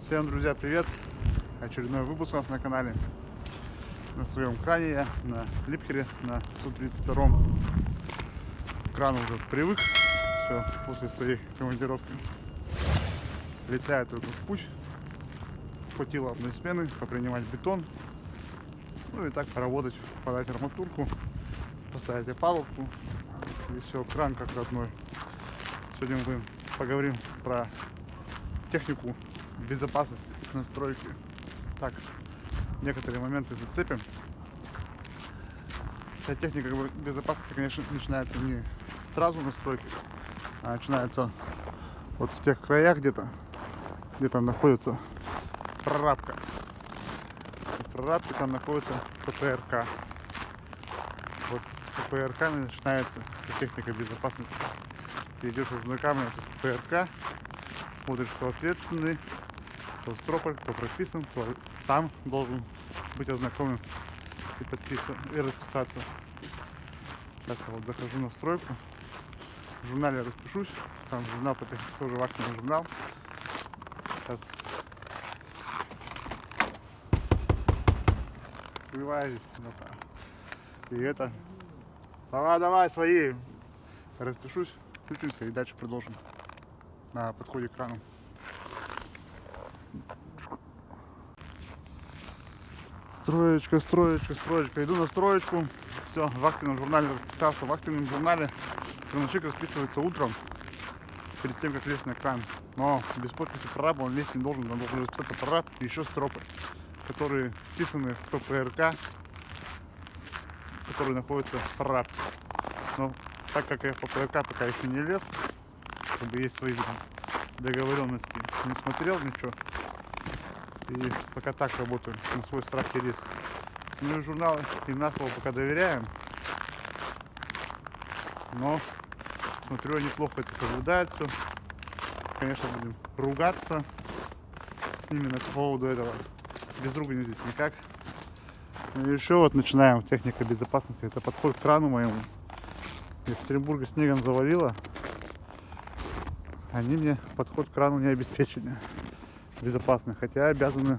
Всем, друзья, привет! Очередной выпуск у нас на канале. На своем кране я, на Липхере, на 132 Кран уже привык, все, после своей командировки. Летает только в путь. Хватило одной смены, попринимать бетон. Ну и так поработать, подать арматурку, поставить опалубку. И все, кран как родной. Сегодня мы поговорим про технику безопасности настройки. Так, некоторые моменты зацепим. Вся техника безопасности, конечно, начинается не сразу настройки, а начинается вот в тех краях где-то, где там находится прорабка. В прорабке там находится ППРК. ППРК начинается вся техника безопасности. Ты идешь ознакомливаешься с ППРК, смотришь, кто ответственный, кто стропор, кто прописан, кто сам должен быть ознакомлен и подписан, и расписаться. Сейчас я вот захожу на стройку. В журнале распишусь. Там журнал, тоже вахтенный журнал. Сейчас открываюсь. И это. Давай, давай, свои. Распишусь, включимся и дальше продолжим на подходе к крану. Строечка, строечка, строечка. Иду на строечку. Все, в активном журнале расписался. В активном журнале крановщик расписывается утром, перед тем, как лезть на кран. Но без подписи прораба он лезть не должен. Он должен расписаться прораб и еще стропы, которые вписаны в ППРК, которые находятся в прораб. Но так как я в ППРК пока еще не лез, как бы есть свои договоренности, не смотрел ничего, и пока так работаю, на свой страх и риск. Ну и журналы им пока доверяем. Но смотрю, они плохо это соблюдают все. Конечно, будем ругаться с ними на поводу этого. Без ругани здесь никак. И еще вот начинаем техника безопасности. Это подход к крану моему. Екатеринбурга снегом завалило. Они мне подход к крану не обеспечили безопасны. Хотя обязаны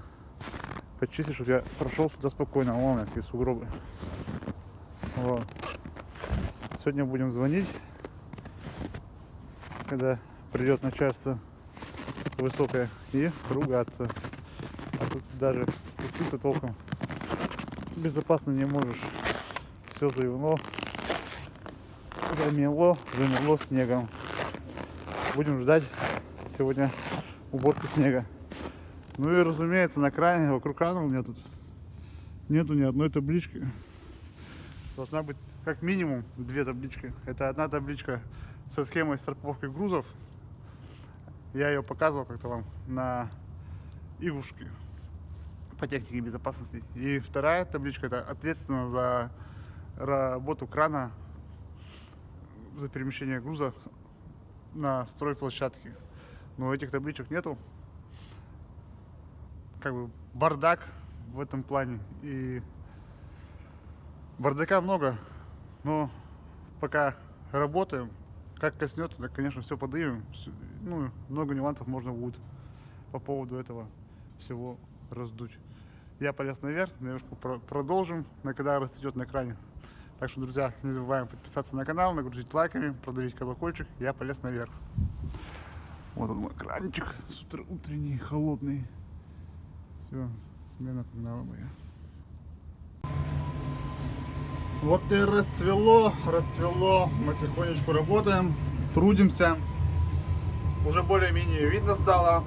почистить, чтобы я прошел сюда спокойно. Вон какие сугробы. Вот. Сегодня будем звонить, когда придет начальство высокое, и ругаться. А тут даже спуститься толком безопасно не можешь. Все заявно, замело, замело снегом. Будем ждать сегодня уборки снега. Ну и разумеется, на кране, вокруг крана у меня тут нету ни одной таблички. Должна быть как минимум две таблички. Это одна табличка со схемой страховки грузов. Я ее показывал как-то вам на игушке по технике безопасности. И вторая табличка это ответственно за работу крана, за перемещение груза на стройплощадке. Но этих табличек нету как бы бардак в этом плане. И бардака много, но пока работаем, как коснется, так, конечно, все подымем. Ну, много нюансов можно будет по поводу этого всего раздуть. Я полез наверх, наверху продолжим, на когда расцветет на экране. Так что, друзья, не забываем подписаться на канал, нагрузить лайками, продавить колокольчик. Я полез наверх. Вот он мой кранчик с утра, утренний, холодный. Все, смена погнала моя. Вот и расцвело, расцвело. Мы тихонечку работаем, трудимся. Уже более-менее видно стало.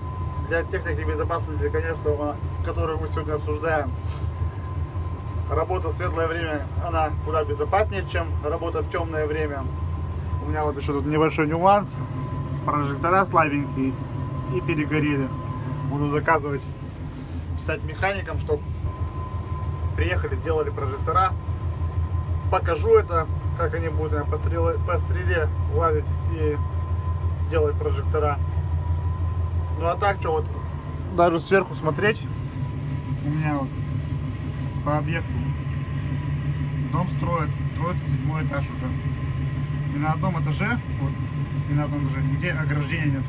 Для техники безопасности, конечно, которую мы сегодня обсуждаем, работа в светлое время, она куда безопаснее, чем работа в темное время. У меня вот еще тут небольшой нюанс. Прожектора слабенькие и перегорели. Буду заказывать писать механикам, чтобы приехали, сделали прожектора. Покажу это, как они будут по стреле, по стреле лазить и делать прожектора. Ну а так, что вот, даже сверху смотреть, у меня вот по объекту дом строится, строится седьмой этаж уже. на одном этаже, вот, и на одном этаже, нигде ограждения нет.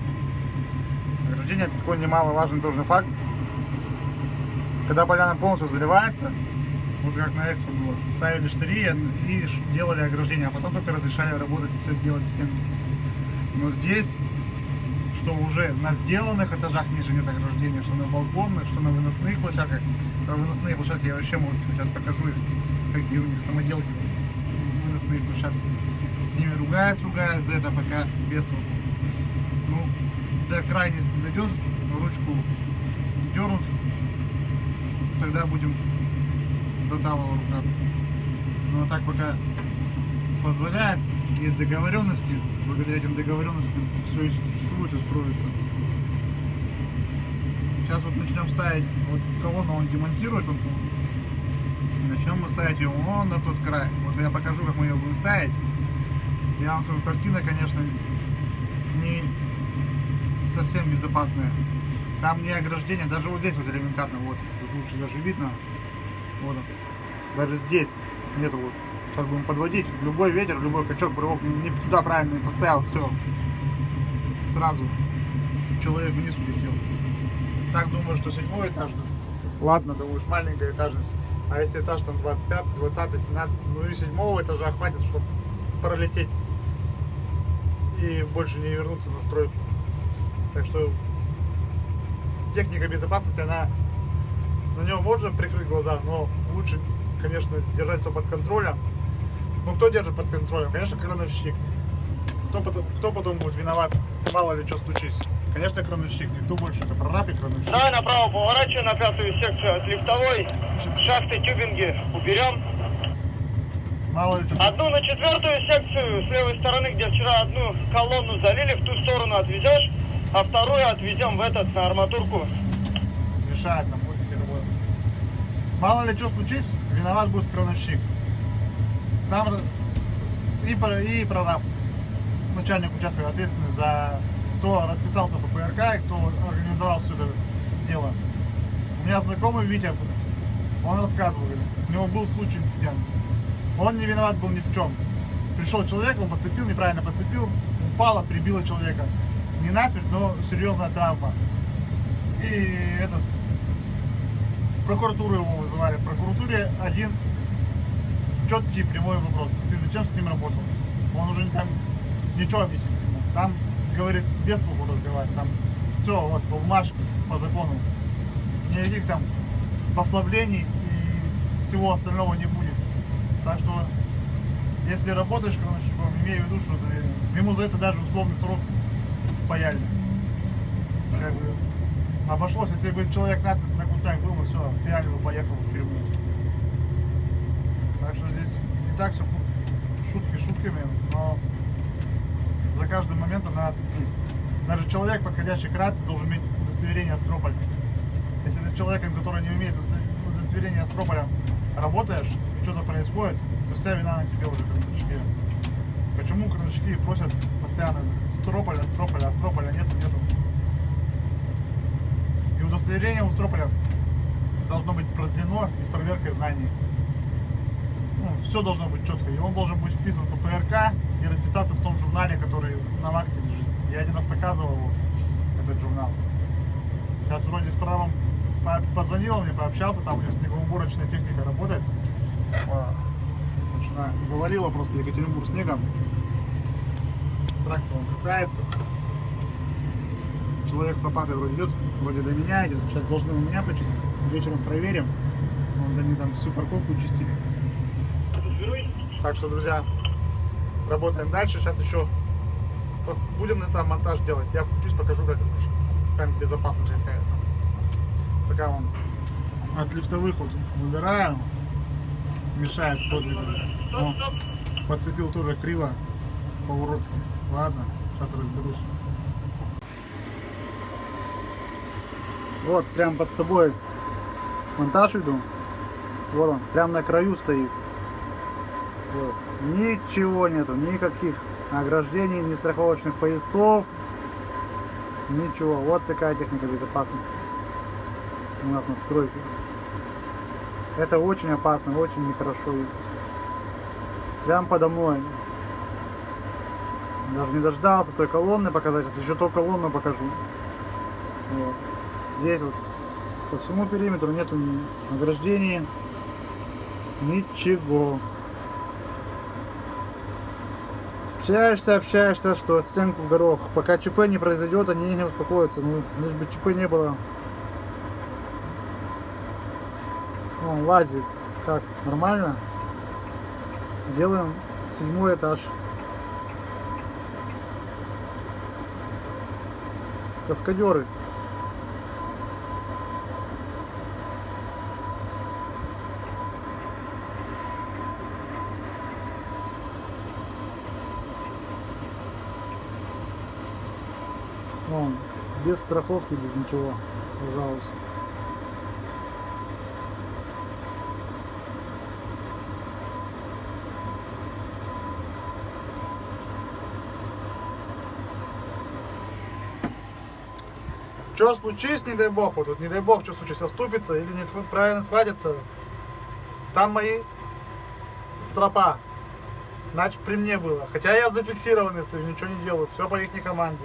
Ограждение это такой немаловажный тоже факт. Когда поляна полностью заливается, вот как на экспо было, ставили штыри и делали ограждение, а потом только разрешали работать, все делать стенки. Но здесь, что уже на сделанных этажах ниже нет ограждения, что на балконных, что на выносных площадках. Про выносные площадки я вообще молчу, сейчас покажу их, какие у них самоделки выносные площадки. С ними ругаюсь, ругаюсь за это пока без толку. Ну, до крайности дойдет, ручку дернут, тогда будем до талого ругаться. Ну а так пока позволяет, есть договоренности, благодаря этим договоренностям все и существует и строится. Сейчас вот начнем ставить, вот колонну он демонтирует, он начнем мы ставить ее вон на тот край. Вот я покажу, как мы ее будем ставить. Я вам скажу, картина, конечно, не совсем безопасная. Там не ограждение, даже вот здесь вот элементарно, вот, тут лучше даже видно. Вот. Даже здесь нету вот. Сейчас будем подводить. Любой ветер, любой качок, рывок не, не туда правильно не поставил, все. Сразу человек вниз улетел. Так думаю, что седьмой этаж. Ладно, думаешь, маленькая этажность. А если этаж там 25, 20, 17, ну и седьмого этажа хватит, чтобы пролететь и больше не вернуться на стройку. Так что техника безопасности, она на него можно прикрыть глаза, но лучше, конечно, держать все под контролем. Ну, кто держит под контролем? Конечно, крановщик. Кто потом, кто потом будет виноват? Мало ли что стучись. Конечно, крановщик. Никто больше. Это прораб и крановщик. Давай направо поворачивай на пятую секцию от лифтовой. Шахты, тюбинги уберем. Мало ли что Одну на четвертую секцию с левой стороны, где вчера одну колонну залили, в ту сторону отвезешь, а вторую отвезем в этот, на арматурку. мешает нам будет перебой. Мало ли что случись, виноват будет крановщик. Там и, и прораб, начальник участка ответственный за кто расписался по ПРК и кто организовал все это дело. У меня знакомый Витя, он рассказывал, говорит, у него был случай инцидент. Он не виноват был ни в чем. Пришел человек, он подцепил, неправильно подцепил, упало, прибило человека. Не насмерть, но серьезная травма. И этот в прокуратуру его вызывали. В прокуратуре один четкий прямой вопрос. Ты зачем с ним работал? Он уже там ничего объяснить не мог. Там, говорит, без толку разговаривать. Там все, вот, по бумажке, по закону. Никаких там послаблений и всего остального не будет. Так что, если работаешь крановщиком, имей в виду, что ты- ему за это даже условный срок впаяли. Как бы обошлось, если бы человек насмерть на кустах был, ну все, пиали бы поехал в тюрьму. Так что здесь не так все шутки шутками, каждым моментом надо следить. Даже человек, подходящий к рации, должен иметь удостоверение Астрополя. Если ты с человеком, который не умеет удосто- удостоверение Астрополя, работаешь, и что-то происходит, то вся вина на тебе уже, крановщики. Почему крановщики просят постоянно Астрополя, Астрополя, Астрополя, нету, нету. И удостоверение у Строполя должно быть продлено и с проверкой знаний. Ну, все должно быть четко. И он должен быть вписан в ПРК и расписаться в том журнале, который на вахте лежит. Я один раз показывал его, этот журнал. Сейчас вроде с правом позвонил мне, пообщался, там у него снегоуборочная техника работает. А, Начина завалила просто Екатеринбург снегом. Трактор он катается. Человек с лопатой вроде идет, вроде до меня идет. Сейчас должны у меня почистить. Вечером проверим. Вон, они там всю парковку чистили. Так что, друзья, работаем дальше. Сейчас еще будем на там монтаж делать. Я включусь, покажу, как там безопасность какая там. Пока он от лифтовых вот выбираем, мешает подвигу. О, подцепил тоже криво по-уродски. Ладно, сейчас разберусь. Вот, прям под собой монтаж иду. Вот он, прям на краю стоит. Вот. Ничего нету, никаких ограждений, ни страховочных поясов, ничего. Вот такая техника безопасности у нас на стройке. Это очень опасно, очень нехорошо есть. Прям подо мной. Даже не дождался той колонны показать, если еще ту колонну покажу. Вот. Здесь вот по всему периметру нету ни ограждений, ничего. Общаешься, общаешься, что стенку в горох. Пока ЧП не произойдет, они не успокоятся. Ну, лишь бы ЧП не было. Он лазит. Как? Нормально? Делаем седьмой этаж. Каскадеры. Вон, без страховки, без ничего. Пожалуйста. Что случись, не дай бог, вот, вот не дай бог, что случится, оступится или не правильно схватится, там мои стропа. Значит, при мне было. Хотя я зафиксированный стою, ничего не делаю, все по их команде.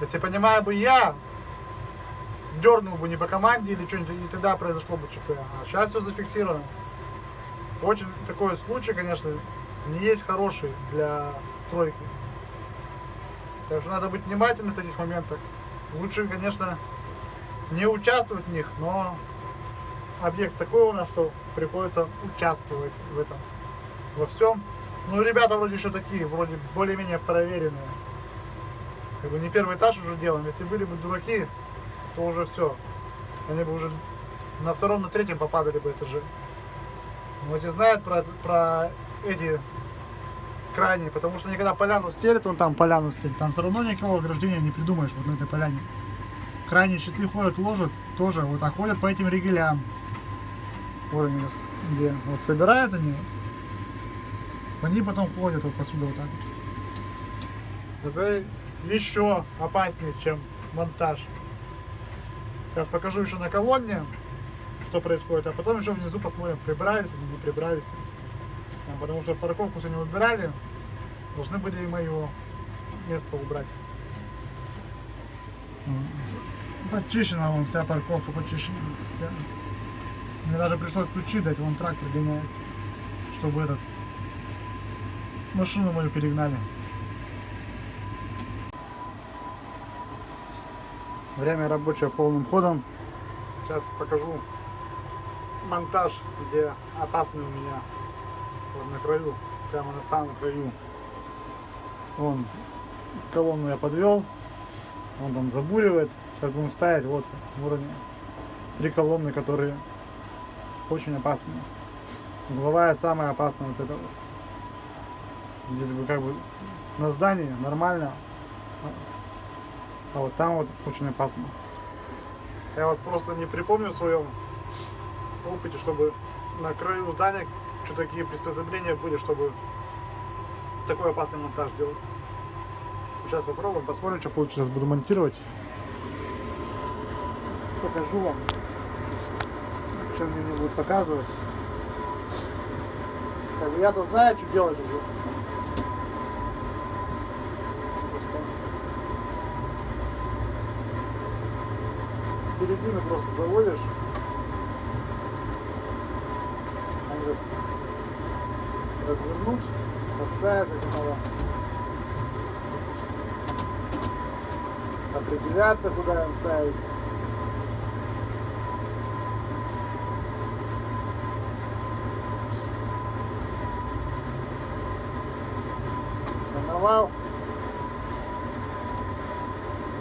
Если понимаю бы я, дернул бы не по команде или что-нибудь, и тогда произошло бы ЧП. А сейчас все зафиксировано. Очень такой случай, конечно, не есть хороший для стройки. Так что надо быть внимательным в таких моментах. Лучше, конечно, не участвовать в них, но объект такой у нас, что приходится участвовать в этом, во всем. Ну, ребята вроде еще такие, вроде более-менее проверенные. Как бы не первый этаж уже делаем. Если были бы дураки, то уже все. Они бы уже на втором, на третьем попадали бы этаже. Вот и знают про, про эти крайние, потому что они когда поляну стелят, вон там поляну стелят, там все равно никакого ограждения не придумаешь вот на этой поляне. Крайние щиты ходят, ложат тоже, вот, а ходят по этим ригелям. Вот они где. Вот собирают они, они потом ходят вот посюда вот так вот. Это еще опаснее, чем монтаж. Сейчас покажу еще на колонне, что происходит, а потом еще внизу посмотрим, прибрались они, не прибрались. Потому что парковку сегодня убирали, должны были и мое место убрать. Почищена вон вся парковка, почищена. Вся. Мне даже пришлось ключи дать, вон трактор гоняет, чтобы этот машину мою перегнали. Время рабочее полным ходом. Сейчас покажу монтаж, где опасный у меня. Вот на краю, прямо на самом краю. Вон колонну я подвел. Он там забуривает. Сейчас будем ставить. Вот, вот они. Три колонны, которые очень опасные. Угловая самая опасная вот эта вот. Здесь бы как бы на здании нормально. А вот там вот очень опасно. Я вот просто не припомню в своем опыте, чтобы на краю здания что такие приспособления были, чтобы такой опасный монтаж делать. Сейчас попробуем, посмотрим, что получится. Сейчас буду монтировать. Покажу вам, что мне не будет показывать. Я-то знаю, что делать уже. С середины просто заводишь. Они раз- развернуть, поставить это надо. Определяться, куда им ставить. Сформовал.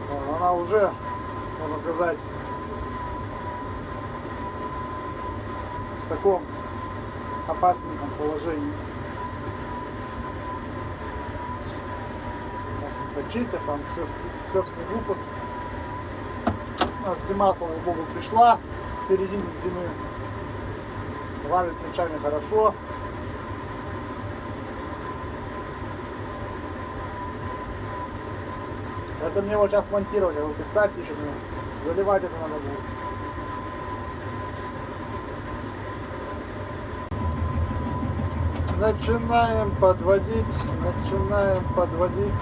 Вот, Она уже, можно сказать, в таком опасненьком положении. Так, Почистив, там все, все в снегу нас зима, слава богу, пришла в середине зимы. Валит ночами хорошо. Это мне вот сейчас монтировать, а вы представьте мне заливать это надо будет. Начинаем подводить, начинаем подводить.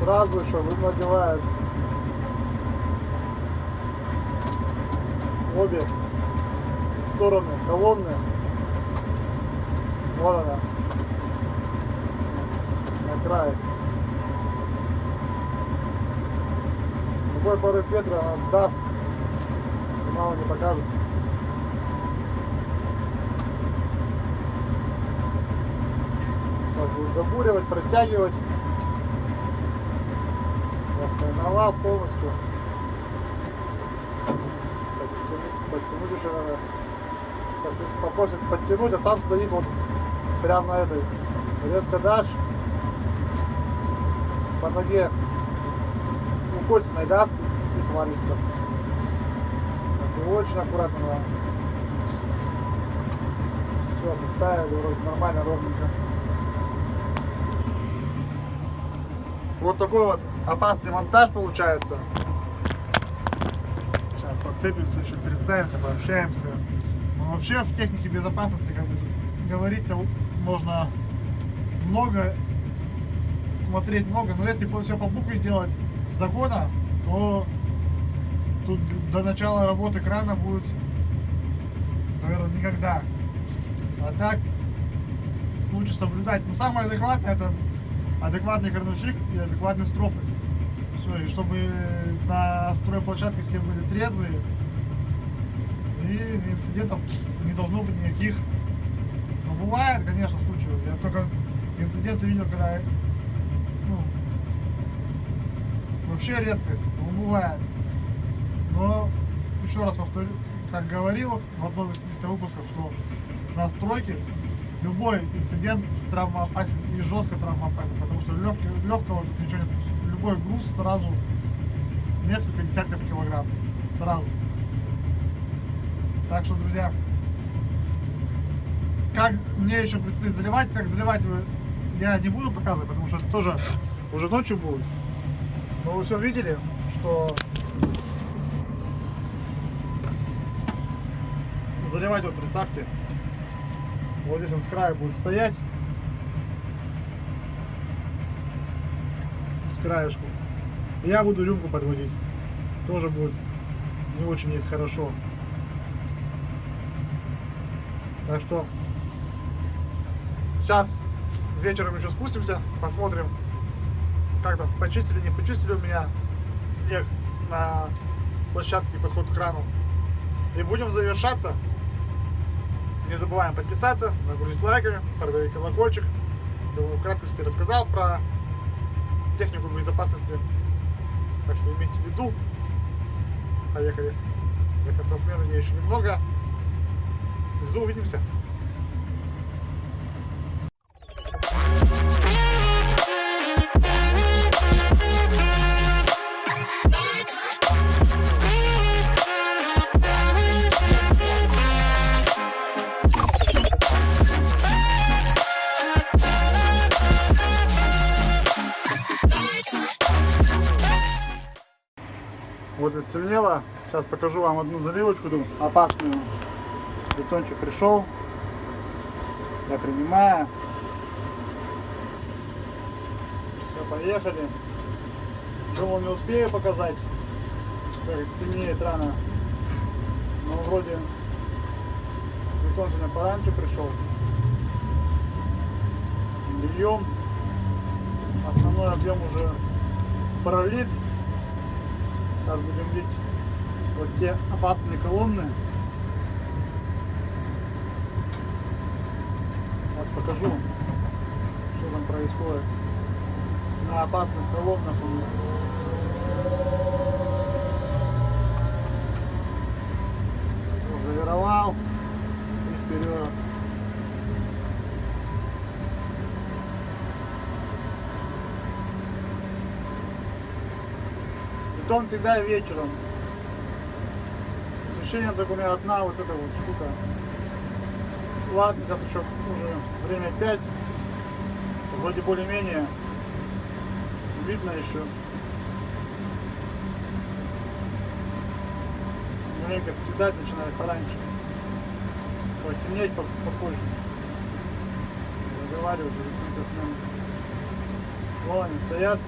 Сразу еще надевают обе стороны колонны. Вот она. На крае. Любой порыв ветра даст. Мало не покажется. Так будет забуривать, протягивать. Я стороновал полностью. Подтянуть. Если попросит подтянуть, а сам стоит вот прямо на этой. Резко дашь. По ноге укосиной даст и свалится. И очень аккуратно надо. Все, поставили, вроде нормально, ровненько. Вот такой вот опасный монтаж получается. Сейчас подцепимся, еще переставимся, пообщаемся. Ну, вообще в технике безопасности как бы тут говорить-то можно много, смотреть много, но если все по букве делать закона, то тут до начала работы крана будет, наверное, никогда. А так лучше соблюдать. Но самое адекватное это адекватный крановщик и адекватный стропы. Все, и чтобы на стройплощадке все были трезвые, и инцидентов не должно быть никаких. Но бывает, конечно, случаи. Я только инциденты видел, когда ну, вообще редкость, но бывает. Но еще раз повторю, как говорил в одном из каких-то выпусков, что на стройке любой инцидент травмоопасен и жестко травмоопасен, потому что легкий, легкого ничего нет. Любой груз сразу несколько десятков килограмм. Сразу. Так что, друзья, как мне еще предстоит заливать, как заливать я не буду показывать, потому что это тоже уже ночью будет. Но вы все видели, что заливать вот представьте, вот здесь он с края будет стоять. С краешку. Я буду рюмку подводить. Тоже будет не очень есть хорошо. Так что сейчас вечером еще спустимся, посмотрим, как там почистили, не почистили у меня снег на площадке подход к крану. И будем завершаться. Не забываем подписаться, нагрузить лайками, продавить колокольчик. Думаю, в краткости рассказал про технику безопасности. Так что имейте в виду. Поехали. До конца смены мне еще немного. Внизу увидимся. Сейчас покажу вам одну заливочку тут опасную. Бетончик пришел. Я принимаю. Все, поехали. Думал, не успею показать. Так, стемнеет рано. Но вроде бетон сегодня пораньше пришел. Льем. Основной объем уже пролит. Сейчас будем бить вот те опасные колонны. Сейчас покажу, что там происходит. На опасных колоннах у меня. Завировал и вперед. Бетон всегда вечером. У меня одна вот эта вот штука. Ладно, сейчас еще уже время 5. Вроде более-менее видно еще. Маленько светать начинает пораньше. Ой, темнеть по- попозже. Разговаривают уже в конце смены. Вон они стоят.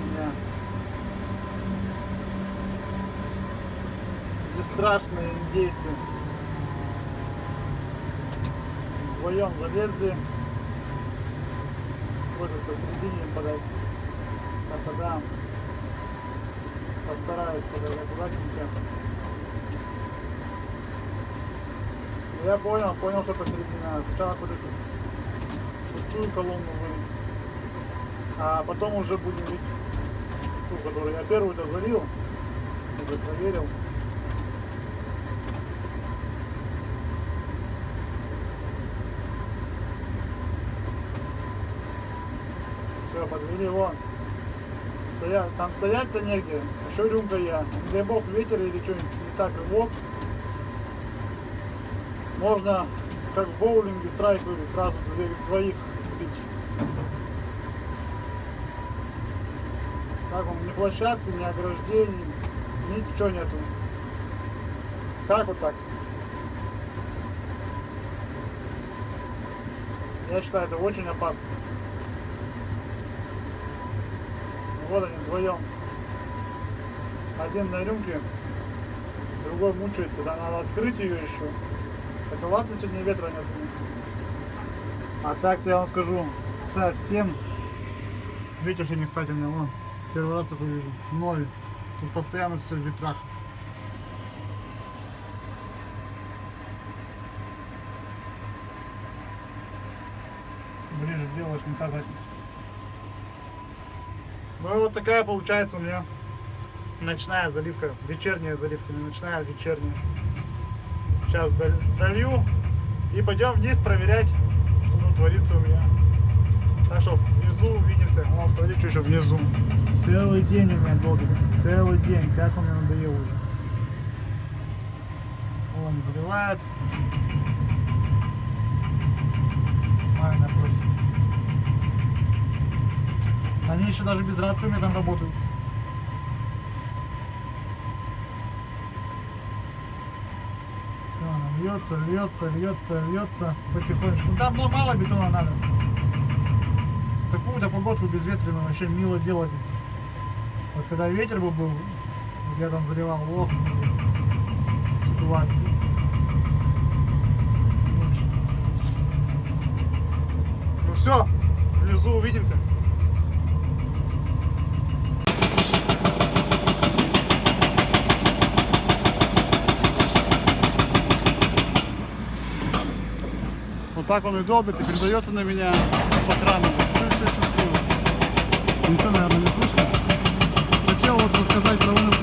У меня. Бесстрашные индейцы. Вдвоем залезли. Ходят посередине подать. Так, подам. Постараюсь подать аккуратненько. Ну, Я понял, понял, что посередине. Сначала вот эту пустую колонну вылить. А потом уже будем видеть ту, которую я первую-то залил. Уже проверил. Подвели вон. Стоят, там стоять-то негде. Еще рюмка я. Не дай бог ветер или что-нибудь не так рывок. Можно, как в боулинге, страйк выбить, сразу двоих сбить. Как вам, ни площадки, ни ограждений, ничего нету. Как вот так? Я считаю, это очень опасно. Ну, Вот они вдвоем. Один на рюмке, другой мучается. Да, надо открыть ее еще. Это ладно, сегодня ветра нет. А так-то я вам скажу, совсем. Ветер сегодня, кстати, у меня вон, первый раз такой вижу. Ноль. Тут постоянно все в ветрах. Ближе делаешь, не та запись. Ну и вот такая получается у меня ночная заливка, вечерняя заливка, не ночная, а вечерняя. Сейчас дол- долью и пойдем вниз проверять, что там творится у меня. Так что внизу увидимся. Вон, смотри, что еще внизу. Целый день у меня долго. Целый день. Как он мне надоел уже. Вон, заливает. Майна просит. Они еще даже без рации там работают. Все, она льется, льется, льется, льется потихонечку. Ну, Там ну, мало бетона надо. Такую-то погодку безветренную вообще мило делать. Вот когда ветер бы был, я там заливал, ох, ситуации. Ну все, внизу увидимся. Вот так он и долбит, и передается на меня по крану. Что все чувствую. Ничего, наверное, не слышно. Хотел вот рассказать про